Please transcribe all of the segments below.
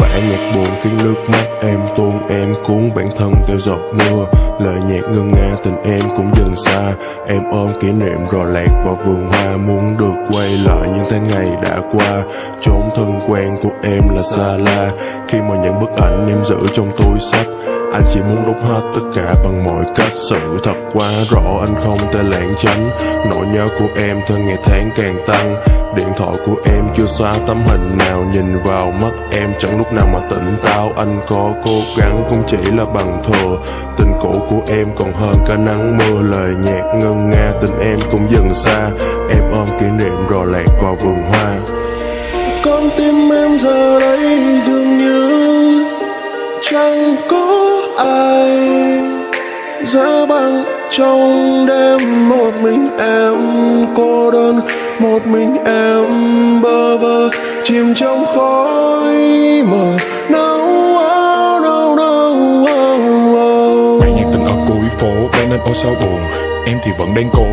Bản nhạc buồn khiến nước mắt em tuôn, Em cuốn bản thân theo giọt mưa. Lời nhạc ngân nga tình em cũng dần xa. Em ôm kỷ niệm rồi lạc vào vườn hoa, Muốn được quay lại những tháng ngày đã qua. Chốn thân quen của em là xa la. Khi mà những bức ảnh em giữ trong túi sách anh chỉ muốn đúc hết tất cả bằng mọi cách. Sự thật quá rõ, anh không thể lãng tránh. Nỗi nhớ của em theo ngày tháng càng tăng. Điện thoại của em chưa xóa tấm hình nào. Nhìn vào mắt em chẳng lúc nào mà tỉnh táo. Anh có cố gắng cũng chỉ là bằng thừa Tình cũ của em còn hơn cả nắng mưa. Lời nhạc ngân nga, tình em cũng dần xa. Em ôm kỷ niệm rồi lạc vào vườn hoa. Con tim em giờ đây dường như chẳng có ai giá băng trong đêm, một mình em cô đơn, một mình em bơ vơ. Chìm trong khói mờ nâu áo áo ở cuối phố vang nên ôi sao buồn. Em thì vẫn đang cố,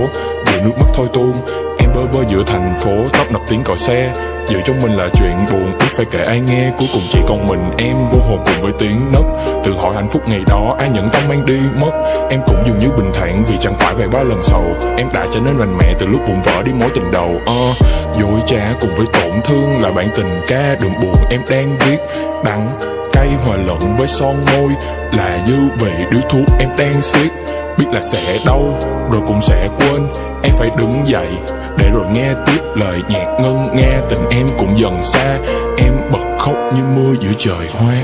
để nước mắt thôi tuôn. Em bơ vơ giữa thành phố, Tấp nập tiếng còi xe. Giữa trong mình là chuyện buồn Biết phải kể ai nghe. Cuối cùng chỉ còn mình em Vô hồn cùng với tiếng nấc Tự hỏi hạnh phúc ngày đó Ai nhận tâm mang đi mất? Em cũng dường như bình thản Vì chẳng phải về ba lần sầu. Em đã trở nên mạnh mẽ Từ lúc vụn vỡ đi mối tình đầu. Uh, Dối trá cùng với tổn thương Là bản tình ca đừng buồn. Em đang viết Đắng cay hòa lẫn với son môi. Là dư vị điếu thuốc em đang siết. Biết là sẽ đau rồi cũng sẽ quên em phải đứng dậy để rồi nghe tiếp lời nhạc ngân, nghe tình em cũng dần xa. Em bật khóc như mưa giữa trời hoa.